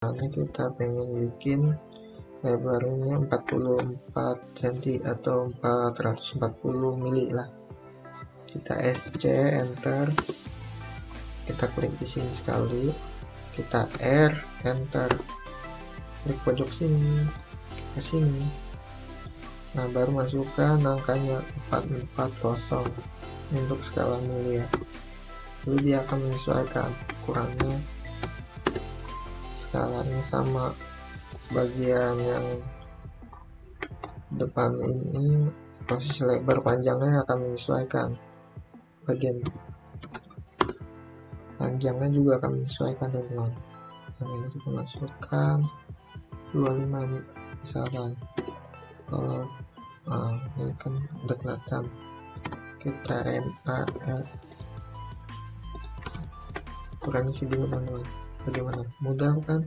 misalnya kita pengen bikin lebarnya 44 cm atau 440 mili lah. Kita SC enter. Kita klik di sini sekali. Kita R enter. Klik pojok sini ke sini. Nah baru masukkan angkanya 440 untuk skala mili ya. Lalu dia akan menyesuaikan kurangnya skalanya sama bagian yang depan ini posisi lebar panjangnya akan menyesuaikan. Bagian panjangnya juga akan menyesuaikan teman-teman yang ini kita masukkan. 25 misalkan kalau nah, ini kan udah kelihatan. Kita MAL kurangi sedikit teman-teman bagaimana mudah kan